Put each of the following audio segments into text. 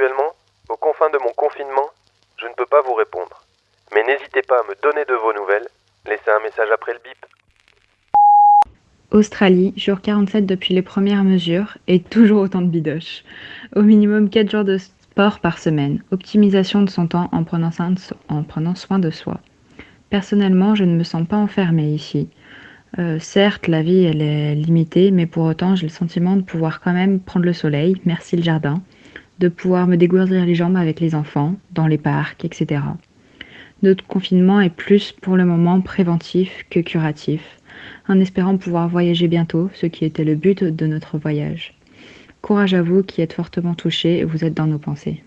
Actuellement, aux confins de mon confinement, je ne peux pas vous répondre. Mais n'hésitez pas à me donner de vos nouvelles. Laissez un message après le bip. Australie, jour 47 depuis les premières mesures et toujours autant de bidoches. Au minimum 4 jours de sport par semaine. Optimisation de son temps en prenant, soin de, soi. Personnellement, je ne me sens pas enfermée ici. Euh, certes, la vie, elle est limitée, mais pour autant, j'ai le sentiment de pouvoir quand même prendre le soleil, merci le jardin, de pouvoir me dégourdir les jambes avec les enfants, dans les parcs, etc. Notre confinement est plus pour le moment préventif que curatif en espérant pouvoir voyager bientôt, ce qui était le but de notre voyage. Courage à vous qui êtes fortement touchés et vous êtes dans nos pensées.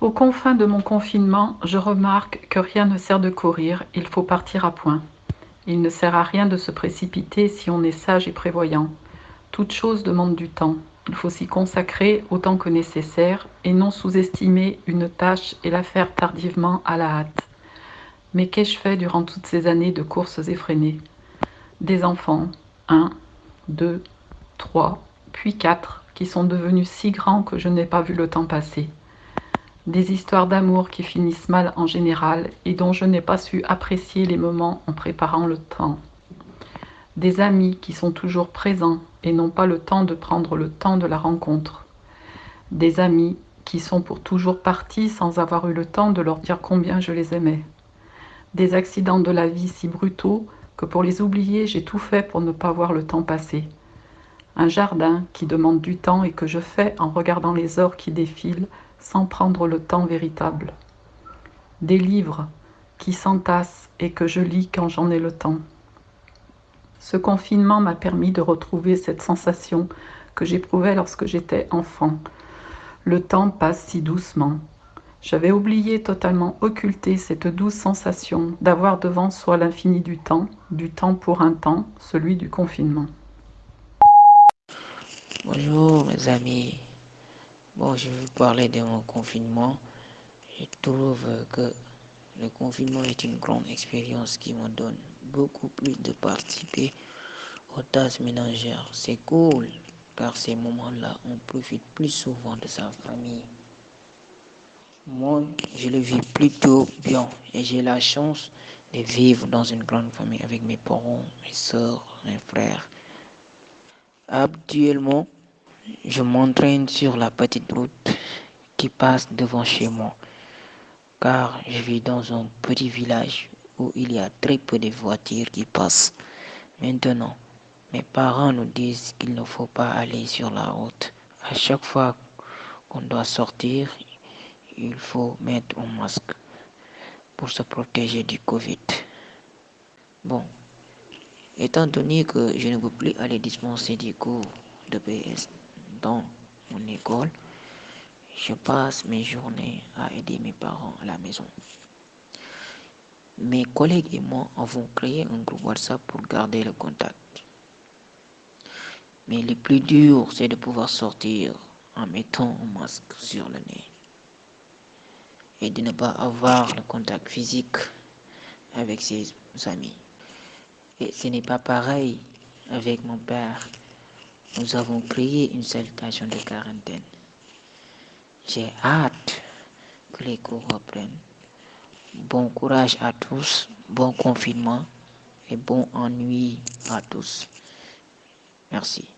Aux confins de mon confinement, je remarque que rien ne sert de courir, il faut partir à point. Il ne sert à rien de se précipiter si on est sage et prévoyant. Toute chose demande du temps. Il faut s'y consacrer autant que nécessaire et non sous-estimer une tâche et la faire tardivement à la hâte. Mais qu'ai-je fait durant toutes ces années de courses effrénées? Des enfants, un, deux, trois, puis quatre, qui sont devenus si grands que je n'ai pas vu le temps passer. Des histoires d'amour qui finissent mal en général et dont je n'ai pas su apprécier les moments en préparant le temps. Des amis qui sont toujours présents et n'ont pas le temps de prendre le temps de la rencontre. Des amis qui sont pour toujours partis sans avoir eu le temps de leur dire combien je les aimais des accidents de la vie si brutaux que pour les oublier, j'ai tout fait pour ne pas voir le temps passer. Un jardin qui demande du temps et que je fais en regardant les heures qui défilent sans prendre le temps véritable. Des livres qui s'entassent et que je lis quand j'en ai le temps. Ce confinement m'a permis de retrouver cette sensation que j'éprouvais lorsque j'étais enfant. Le temps passe si doucement. J'avais oublié totalement occulté cette douce sensation d'avoir devant soi l'infini du temps, du temps pour un temps, celui du confinement. Bonjour mes amis. Bon, je vais vous parler de mon confinement. Je trouve que le confinement est une grande expérience qui me donne beaucoup plus de participer aux tâches ménagères. C'est cool, car ces moments-là, on profite plus souvent de sa famille. Moi, je le vis plutôt bien et j'ai la chance de vivre dans une grande famille avec mes parents, mes soeurs, mes frères. Actuellement, je m'entraîne sur la petite route qui passe devant chez moi, car je vis dans un petit village où il y a très peu de voitures qui passent. Maintenant, mes parents nous disent qu'il ne faut pas aller sur la route. À chaque fois qu'on doit sortir, il faut mettre un masque pour se protéger du Covid. Bon, étant donné que je ne peux plus aller dispenser des cours de PS dans mon école, je passe mes journées à aider mes parents à la maison. Mes collègues et moi avons créé un groupe WhatsApp pour garder le contact. Mais le plus dur, c'est de pouvoir sortir en mettant un masque sur le nez et de ne pas avoir le contact physique avec ses amis. Et ce n'est pas pareil avec mon père. Nous avons créé une salutation de quarantaine. J'ai hâte que les cours reprennent. Bon courage à tous, bon confinement et bon ennui à tous. Merci.